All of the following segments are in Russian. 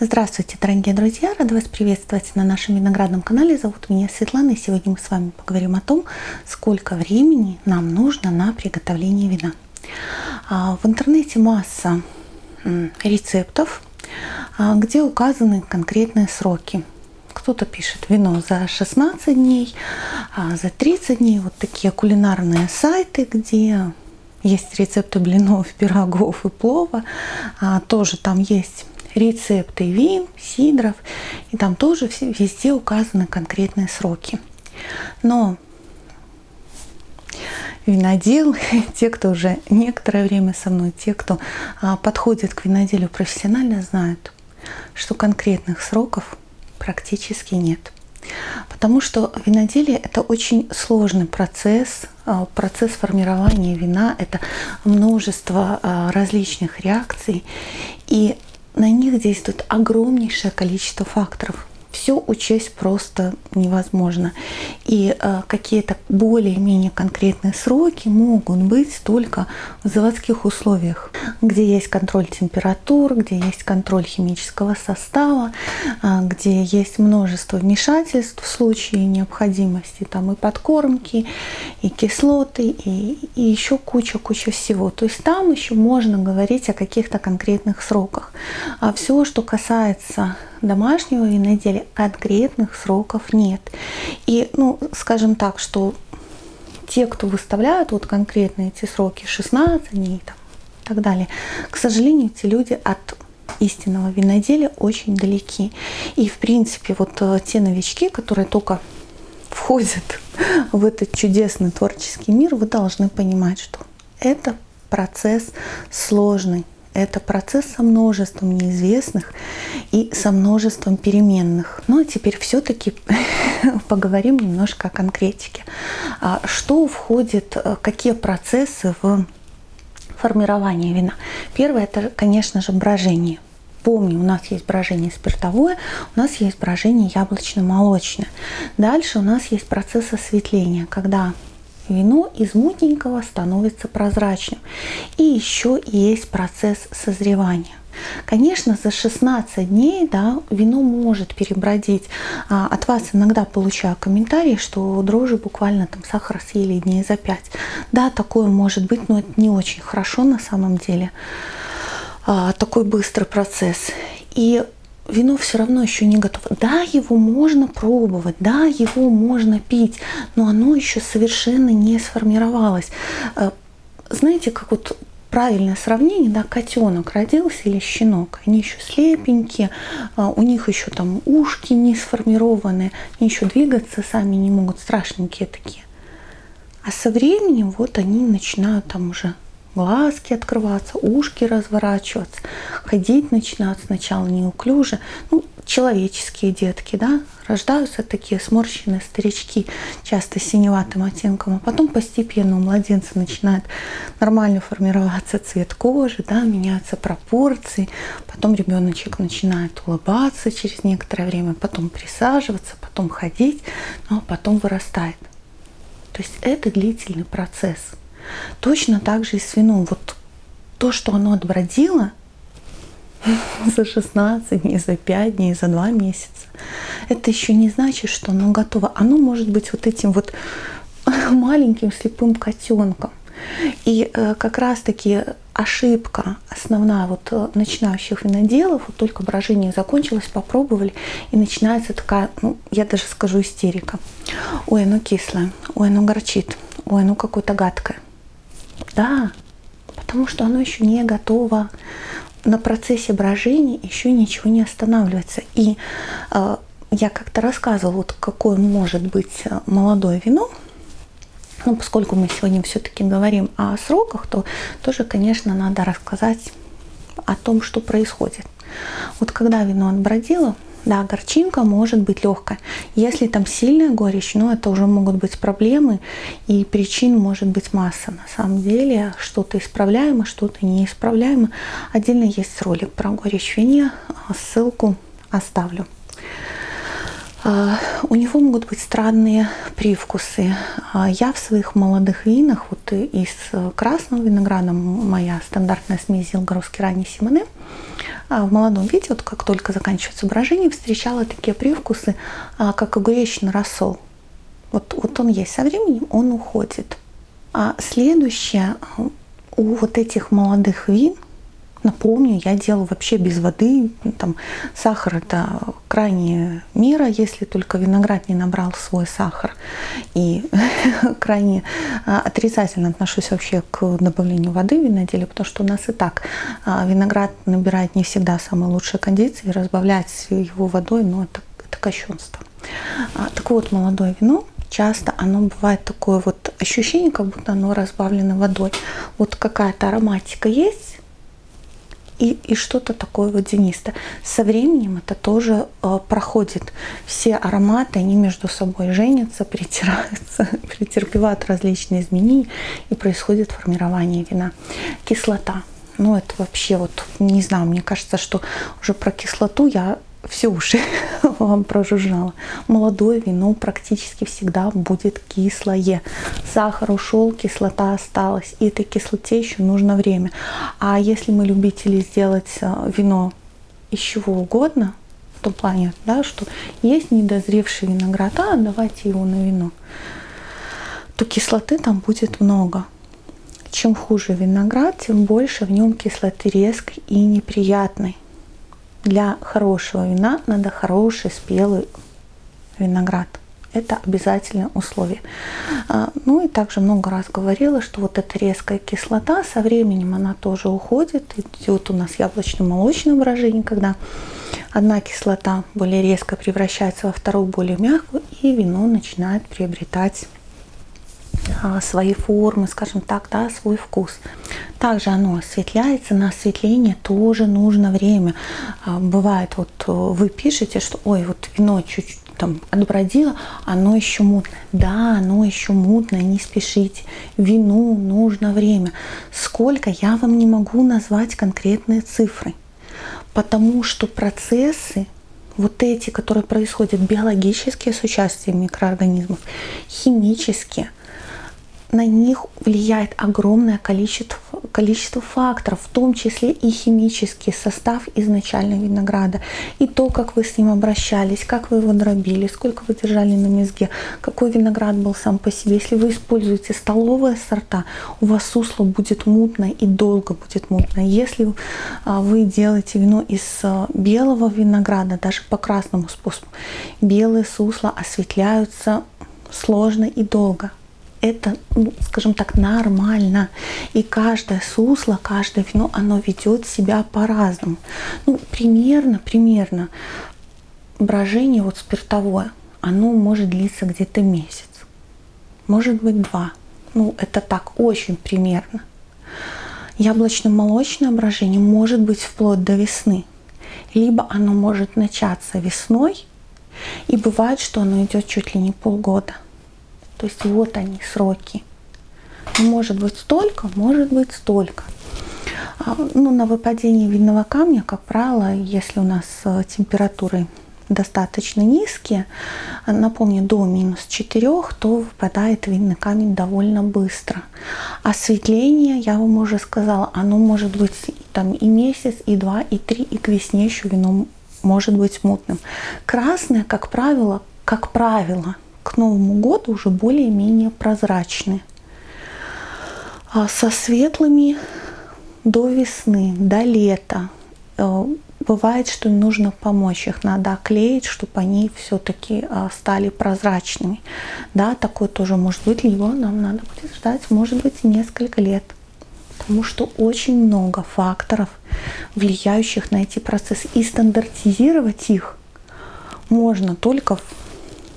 Здравствуйте, дорогие друзья! Рада вас приветствовать на нашем виноградном канале. Зовут меня Светлана, и сегодня мы с вами поговорим о том, сколько времени нам нужно на приготовление вина. А, в интернете масса рецептов, а, где указаны конкретные сроки. Кто-то пишет вино за 16 дней, а, за 30 дней. Вот такие кулинарные сайты, где есть рецепты блинов, пирогов и плова. Тоже там есть рецепты вин, сидров, и там тоже везде указаны конкретные сроки. Но винодел, те, кто уже некоторое время со мной, те, кто а, подходит к виноделю профессионально, знают, что конкретных сроков практически нет. Потому что виноделие – это очень сложный процесс, а, процесс формирования вина, это множество а, различных реакций. И на них действует огромнейшее количество факторов. Все учесть просто невозможно. И э, какие-то более-менее конкретные сроки могут быть только в заводских условиях, где есть контроль температур, где есть контроль химического состава, э, где есть множество вмешательств в случае необходимости, там и подкормки, и кислоты, и, и еще куча-куча всего. То есть там еще можно говорить о каких-то конкретных сроках. А все, что касается домашнего виноделия, конкретных сроков нет. И, ну, скажем так, что те, кто выставляют вот конкретно эти сроки, 16 дней там, и так далее, к сожалению, эти люди от истинного виноделия очень далеки. И, в принципе, вот э, те новички, которые только входят в этот чудесный творческий мир, вы должны понимать, что это процесс сложный, это процесс со множеством неизвестных и со множеством переменных. Ну а теперь все-таки поговорим немножко о конкретике. А что входит, э, какие процессы в формирование вина? Первое – это, конечно же, брожение. Помню, у нас есть брожение спиртовое, у нас есть брожение яблочно-молочное. Дальше у нас есть процесс осветления, когда вино из мутненького становится прозрачным. И еще есть процесс созревания. Конечно, за 16 дней да, вино может перебродить. А, от вас иногда получаю комментарии, что дрожжи буквально там сахар съели дней за 5. Да, такое может быть, но это не очень хорошо на самом деле. А, такой быстрый процесс. И вино все равно еще не готово. Да, его можно пробовать, да, его можно пить, но оно еще совершенно не сформировалось. Э, знаете, как вот правильное сравнение, да, котенок родился или щенок, они еще слепенькие, э, у них еще там ушки не сформированы, они еще двигаться сами не могут, страшненькие такие. А со временем вот они начинают там уже глазки открываться, ушки разворачиваться, ходить начинают сначала неуклюже. Ну, человеческие детки, да, рождаются такие сморщенные старички, часто синеватым оттенком, а потом постепенно у младенца начинает нормально формироваться цвет кожи, да, меняются пропорции, потом ребеночек начинает улыбаться через некоторое время, потом присаживаться, потом ходить, ну, а потом вырастает. То есть это длительный процесс. Точно так же и с вином. Вот то, что оно отбродило за 16 дней, за 5 дней, за 2 месяца, это еще не значит, что оно готово. Оно может быть вот этим вот маленьким слепым котенком. И э, как раз-таки ошибка основная вот э, начинающих виноделов, вот только брожение закончилось, попробовали, и начинается такая, ну, я даже скажу, истерика. Ой, оно кислое, ой, оно горчит, ой, оно какое-то гадкое. Да, потому что оно еще не готово. На процессе брожения еще ничего не останавливается. И э, я как-то рассказывала, вот какое может быть э, молодое вино. Но поскольку мы сегодня все-таки говорим о сроках, то тоже, конечно, надо рассказать о том, что происходит. Вот когда вино отбродило, да, горчинка может быть легкая. Если там сильная горечь, ну это уже могут быть проблемы, и причин может быть масса. На самом деле что-то исправляемо, что-то неисправляемо. Отдельно есть ролик про горечь в вине, ссылку оставлю. А, у него могут быть странные привкусы. А, я в своих молодых винах, вот из красного винограда, моя стандартная смесь Зилгоровский ранний Симоне, а, в молодом виде, вот как только заканчивается брожение, встречала такие привкусы, как огуречный рассол. Вот, вот он есть. Со временем он уходит. А следующее, у вот этих молодых вин – Напомню, я делаю вообще без воды. Там, сахар это крайняя мера, если только виноград не набрал свой сахар. И крайне а, отрицательно отношусь вообще к добавлению воды в виноделе, потому что у нас и так а, виноград набирает не всегда самые лучшие кондиции. Разбавлять его водой, ну это, это кощунство. А, так вот, молодое вино часто оно бывает такое вот ощущение, как будто оно разбавлено водой. Вот какая-то ароматика есть, и, и что-то такое водянистое. Со временем это тоже э, проходит. Все ароматы, они между собой женятся, притираются, претерпевают различные изменения, и происходит формирование вина. Кислота. Ну, это вообще вот, не знаю, мне кажется, что уже про кислоту я все уши вам прожужжало. Молодое вино практически всегда будет кислое. Сахар ушел, кислота осталась. И этой кислоте еще нужно время. А если мы любители сделать э, вино из чего угодно, в том плане, да, что есть недозревший виноград, а давайте его на вино, то кислоты там будет много. Чем хуже виноград, тем больше в нем кислоты резкой и неприятной для хорошего вина надо хороший спелый виноград. Это обязательное условие. А, ну и также много раз говорила, что вот эта резкая кислота со временем она тоже уходит. Идет у нас яблочно-молочное брожение, когда одна кислота более резко превращается во вторую более мягкую, и вино начинает приобретать свои формы, скажем так, да, свой вкус. Также оно осветляется, на осветление тоже нужно время. А, бывает, вот э, вы пишете, что ой, вот вино чуть-чуть там отбродило, оно еще мутное. Да, оно еще мутное, не спешите. Вину нужно время. Сколько, я вам не могу назвать конкретные цифры. Потому что процессы, вот эти, которые происходят биологические с участием микроорганизмов, химические, на них влияет огромное количество, количество факторов, в том числе и химический состав изначально винограда, и то, как вы с ним обращались, как вы его дробили, сколько вы держали на мезге, какой виноград был сам по себе. Если вы используете столовые сорта, у вас сусло будет мутное и долго будет мутное. Если а, вы делаете вино из а, белого винограда, даже по красному способу, белые сусла осветляются сложно и долго это, ну, скажем так, нормально. И каждое сусло, каждое вино, оно ведет себя по-разному. Ну, примерно, примерно брожение вот спиртовое, оно может длиться где-то месяц. Может быть два. Ну, это так, очень примерно. Яблочно-молочное брожение может быть вплоть до весны. Либо оно может начаться весной, и бывает, что оно идет чуть ли не полгода – то есть вот они, сроки. Может быть столько, может быть столько. А, ну, на выпадение винного камня, как правило, если у нас э, температуры достаточно низкие, напомню, до минус 4, то выпадает винный камень довольно быстро. Осветление, я вам уже сказала, оно может быть там и месяц, и два, и три, и к весне еще вино может быть мутным. Красное, как правило, как правило, к Новому году уже более-менее прозрачные. А со светлыми до весны, до лета. Э, бывает, что нужно помочь, их надо оклеить, чтобы они все-таки а, стали прозрачными. Да, такое тоже может быть, либо нам надо будет ждать, может быть, несколько лет. Потому что очень много факторов, влияющих на эти процессы. И стандартизировать их можно только в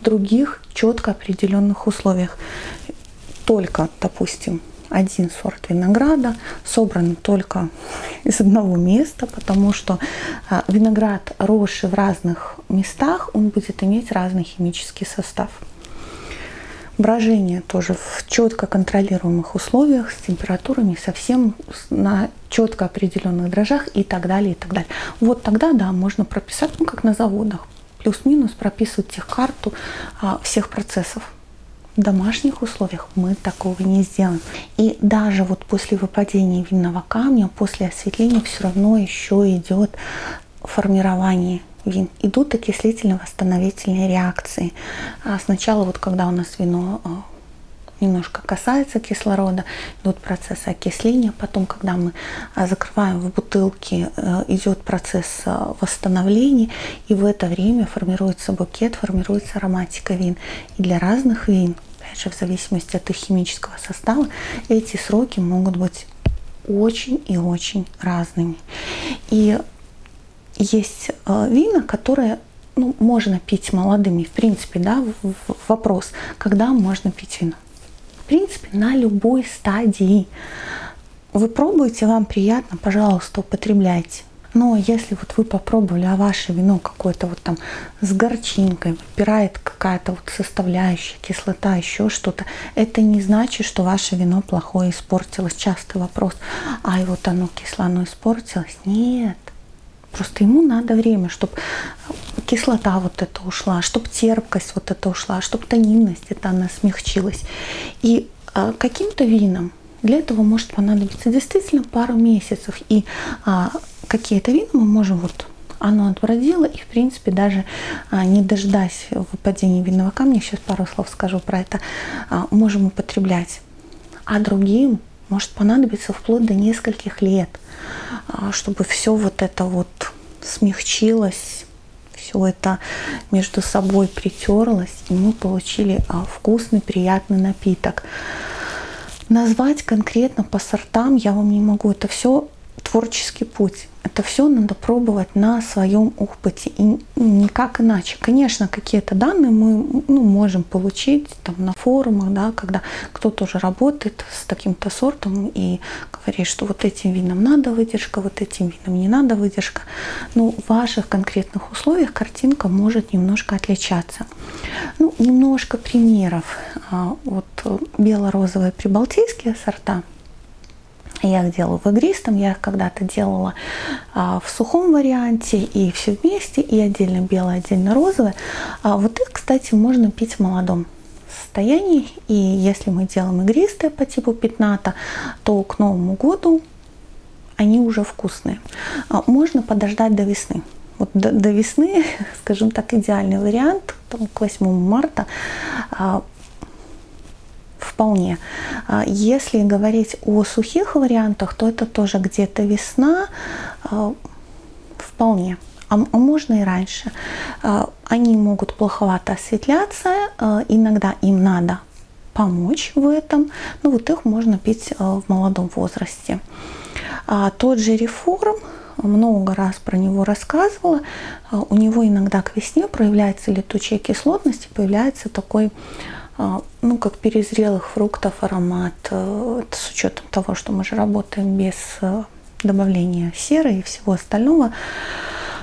других четко определенных условиях. Только, допустим, один сорт винограда собран только из одного места, потому что а, виноград, росший в разных местах, он будет иметь разный химический состав. Брожение тоже в четко контролируемых условиях с температурами совсем на четко определенных дрожжах и так далее, и так далее. Вот тогда, да, можно прописать, ну, как на заводах, плюс-минус прописывать техкарту а, всех процессов. В домашних условиях мы такого не сделаем. И даже вот после выпадения винного камня, после осветления все равно еще идет формирование вин. Идут окислительно-восстановительные реакции. А сначала вот когда у нас вино а, немножко касается кислорода, идут процессы окисления. Потом, когда мы а, закрываем в бутылке, э, идет процесс а, восстановления. И в это время формируется букет, формируется ароматика вин. И для разных вин, опять же, в зависимости от их химического состава, эти сроки могут быть очень и очень разными. И есть э, вина, которые ну, можно пить молодыми, в принципе, да, вопрос, когда можно пить вино в принципе, на любой стадии. Вы пробуете, вам приятно, пожалуйста, употребляйте. Но если вот вы попробовали, а ваше вино какое-то вот там с горчинкой, выпирает какая-то вот составляющая, кислота, еще что-то, это не значит, что ваше вино плохое испортилось. Частый вопрос, ай, вот оно кисло, оно испортилось. Нет, Просто ему надо время, чтобы кислота вот эта ушла, чтобы терпкость вот эта ушла, чтобы тонинность это она смягчилась. И а, каким-то вином для этого может понадобиться действительно пару месяцев. И а, какие-то вина мы можем вот оно отбродило, и в принципе даже а, не дождаясь выпадения винного камня, сейчас пару слов скажу про это, а, можем употреблять. А другим может понадобиться вплоть до нескольких лет, а, чтобы все вот это вот смягчилось, все это между собой притерлось, и мы получили а, вкусный, приятный напиток. Назвать конкретно по сортам я вам не могу. Это все творческий путь. Это все надо пробовать на своем опыте и никак иначе. Конечно, какие-то данные мы ну, можем получить там, на форумах, да, когда кто-то уже работает с таким-то сортом и говорит, что вот этим винам надо выдержка, вот этим винам не надо выдержка. Но в ваших конкретных условиях картинка может немножко отличаться. Ну, немножко примеров. А, вот бело-розовые прибалтийские сорта – я их делаю в игристом, я их когда-то делала а, в сухом варианте и все вместе, и отдельно белое, отдельно розовое. А вот их, кстати, можно пить в молодом состоянии. И если мы делаем игристые по типу пятната, то к Новому году они уже вкусные. А, можно подождать до весны. Вот до, до весны, скажем так, идеальный вариант, к 8 марта а, вполне. А, если говорить о сухих вариантах, то это тоже где-то весна, а, вполне. А, можно и раньше. Они могут плоховато осветляться, иногда им надо помочь в этом. Ну вот их можно пить в молодом возрасте. Тот же реформ, много раз про него рассказывала, у него иногда к весне проявляется летучая кислотность появляется такой а, ну, как перезрелых фруктов аромат, э, это с учетом того, что мы же работаем без э, добавления серы и всего остального.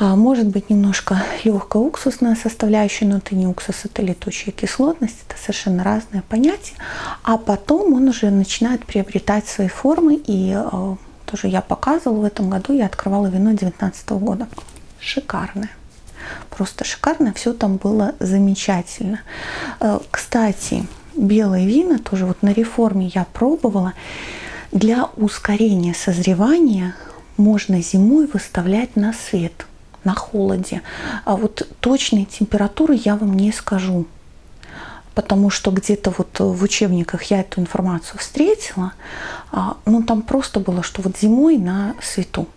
А, может быть немножко легкая уксусная составляющая, но это не уксус, это летучая кислотность, это совершенно разные понятия. А потом он уже начинает приобретать свои формы, и э, тоже я показывала в этом году, я открывала вино 2019 года. Шикарное просто шикарно, все там было замечательно. Э, кстати, белые вина тоже вот на реформе я пробовала. Для ускорения созревания можно зимой выставлять на свет, на холоде. А вот точной температуры я вам не скажу потому что где-то вот в учебниках я эту информацию встретила, ну там просто было, что вот зимой на свету.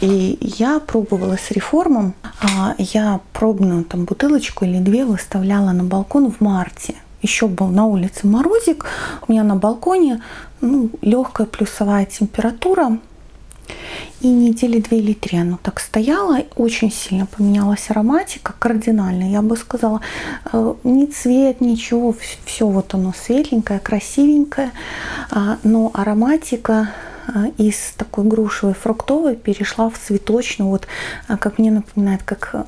И я пробовала с реформом. А, я пробную там бутылочку или две выставляла на балкон в марте. Еще был на улице морозик. У меня на балконе ну, легкая плюсовая температура. И недели две или три оно так стояло, очень сильно поменялась ароматика, кардинально, я бы сказала, э, ни цвет, ничего, все вот оно светленькое, красивенькое, а, но ароматика из такой грушевой фруктовой перешла в цветочную, вот а, как мне напоминает, как э,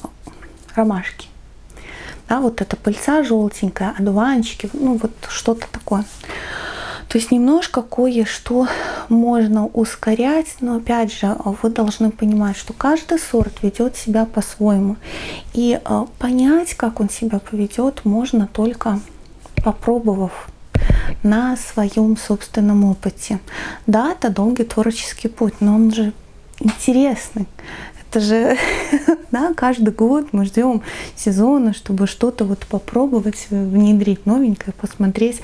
ромашки. Да, вот эта пыльца желтенькая, одуванчики, ну вот что-то такое. То есть немножко кое-что можно ускорять, но опять же вы должны понимать, что каждый сорт ведет себя по-своему. И э, понять, как он себя поведет, можно только попробовав на своем собственном опыте. Да, это долгий творческий путь, но он же интересный. Это же да, каждый год мы ждем сезона, чтобы что-то вот попробовать, внедрить новенькое, посмотреть,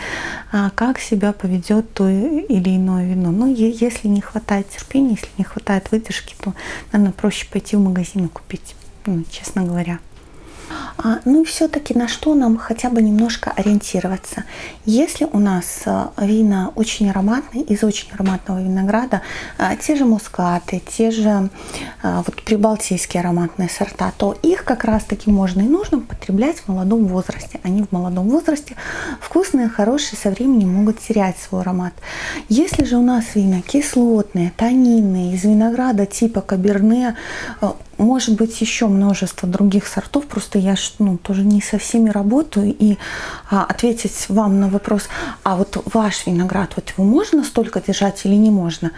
а, как себя поведет то или иное вино. Но если не хватает терпения, если не хватает выдержки, то, наверное, проще пойти в магазин и купить, ну, честно говоря. А, ну и все-таки на что нам хотя бы немножко ориентироваться. Если у нас а, вина очень ароматные, из очень ароматного винограда, а, те же мускаты, те же вот прибалтийские ароматные сорта, то их как раз-таки можно и нужно потреблять в молодом возрасте. Они в молодом возрасте вкусные, хорошие, со временем могут терять свой аромат. Если же у нас вина кислотные, тонинные, из винограда типа каберне, может быть еще множество других сортов, просто я ну, тоже не со всеми работаю, и а, ответить вам на вопрос, а вот ваш виноград, вот его можно столько держать или не можно,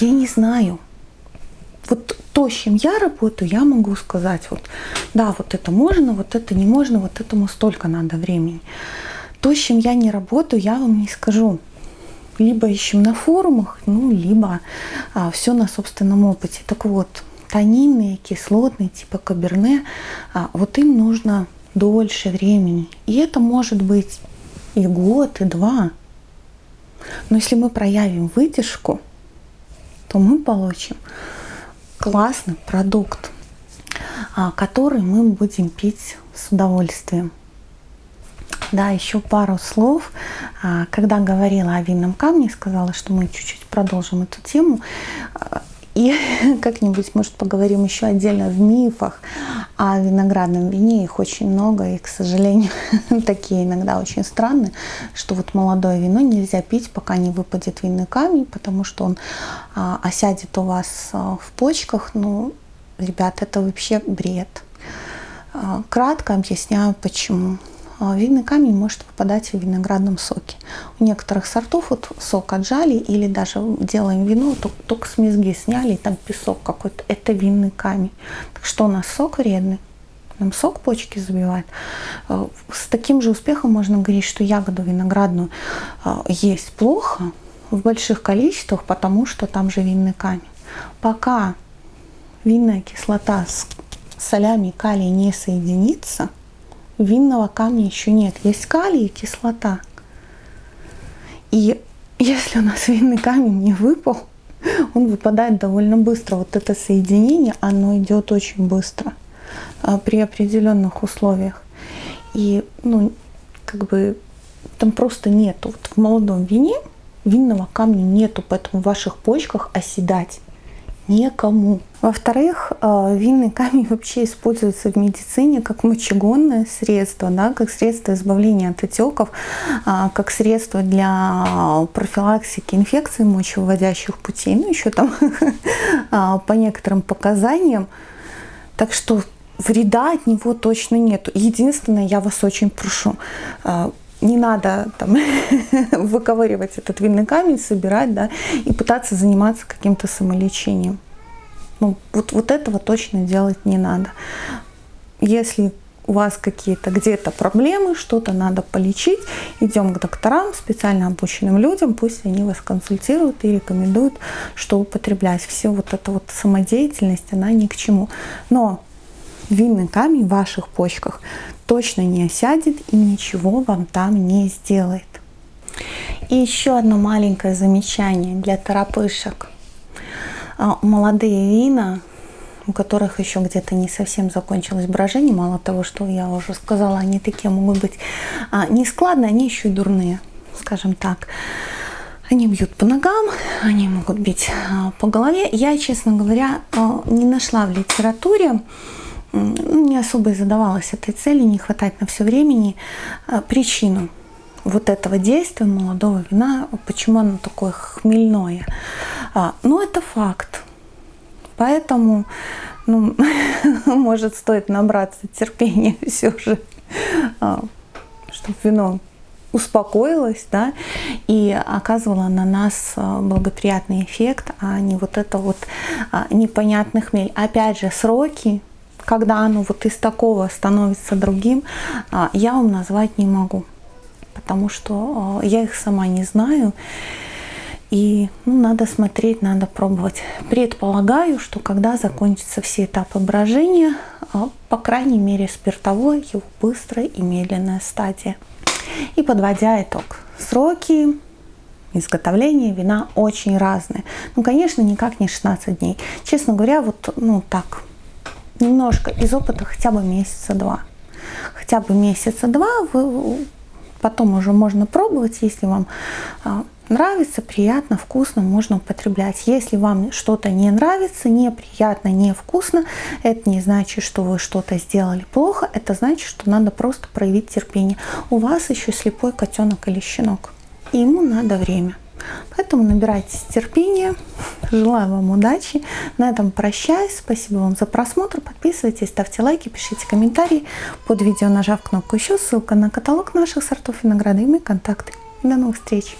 я не знаю. Вот то, с чем я работаю, я могу сказать, вот, да, вот это можно, вот это не можно, вот этому столько надо времени. То, с чем я не работаю, я вам не скажу. Либо ищем на форумах, ну, либо а, все на собственном опыте. Так вот, тонинные, кислотные, типа каберне, а, вот им нужно дольше времени. И это может быть и год, и два. Но если мы проявим выдержку, то мы получим классный продукт, а, который мы будем пить с удовольствием. Да, еще пару слов. А, когда говорила о винном камне, сказала, что мы чуть-чуть продолжим эту тему. И как-нибудь, может, поговорим еще отдельно в мифах о виноградном вине. Их очень много, и, к сожалению, такие иногда очень странные, что вот молодое вино нельзя пить, пока не выпадет винный камень, потому что он а, осядет у вас а, в почках. Ну, ребят, это вообще бред. А, кратко объясняю, почему. А, винный камень может выпадать в виноградном соке. У некоторых сортов вот сок отжали или даже делаем вино, только с мезги сняли, и там песок какой-то. Это винный камень. Так что у нас сок вредный. Нам сок почки забивает. А, с таким же успехом можно говорить, что ягоду виноградную а, есть плохо в больших количествах, потому что там же винный камень. Пока винная кислота с солями калий не соединится, винного камня еще нет. Есть калий и кислота. И если у нас винный камень не выпал, он выпадает довольно быстро. Вот это соединение, оно идет очень быстро а, при определенных условиях. И, ну, как бы там просто нету. Вот в молодом вине винного камня нету, поэтому в ваших почках оседать некому. Во-вторых, э, винный камень вообще используется в медицине как мочегонное средство, да, как средство избавления от отеков, а, как средство для профилактики инфекций мочевыводящих путей, ну еще там а, по некоторым показаниям. Так что вреда от него точно нет. Единственное, я вас очень прошу, э, не надо там, выковыривать этот винный камень, собирать, да, и пытаться заниматься каким-то самолечением. Ну, вот, вот этого точно делать не надо. Если у вас какие-то где-то проблемы, что-то надо полечить, идем к докторам, специально обученным людям, пусть они вас консультируют и рекомендуют, что употреблять. Все вот эта вот самодеятельность, она ни к чему. Но винный камень в ваших почках точно не осядет и ничего вам там не сделает. И еще одно маленькое замечание для торопышек. А, молодые вина, у которых еще где-то не совсем закончилось брожение, мало того, что я уже сказала, они такие могут быть а, не складные, они еще и дурные, скажем так. Они бьют по ногам, они могут бить а, по голове. Я, честно говоря, не нашла в литературе не особо и задавалась этой цели, не хватает на все времени, а, причину вот этого действия молодого вина, почему оно такое хмельное. А, ну, это факт. Поэтому, ну, может, стоит набраться терпения все же, а, чтобы вино успокоилась, да, и оказывала на нас благоприятный эффект, а не вот это вот непонятный хмель. Опять же, сроки когда оно вот из такого становится другим, а, я вам назвать не могу. потому что я их сама не знаю. И ну, надо смотреть, надо пробовать. Предполагаю, что когда закончатся все этапы брожения, по крайней мере спиртовой, его быстрая и медленная стадия. И подводя итог, сроки изготовления вина очень разные. Ну, конечно, никак не 16 дней. Честно говоря, вот, ну, так, немножко из опыта хотя бы месяца два. Хотя бы месяца два, вы, потом уже можно пробовать, если вам а, нравится, приятно, вкусно, можно употреблять. Если вам что-то не нравится, неприятно, невкусно, это не значит, что вы что-то сделали плохо, это значит, что надо просто проявить терпение. У вас еще слепой котенок или щенок, ему надо время. Поэтому набирайтесь терпения. Желаю вам удачи. На этом прощаюсь. Спасибо вам за просмотр. Подписывайтесь, ставьте лайки, пишите комментарии. Под видео нажав кнопку еще, ссылка на каталог наших сортов винограда и мои контакты. До новых встреч!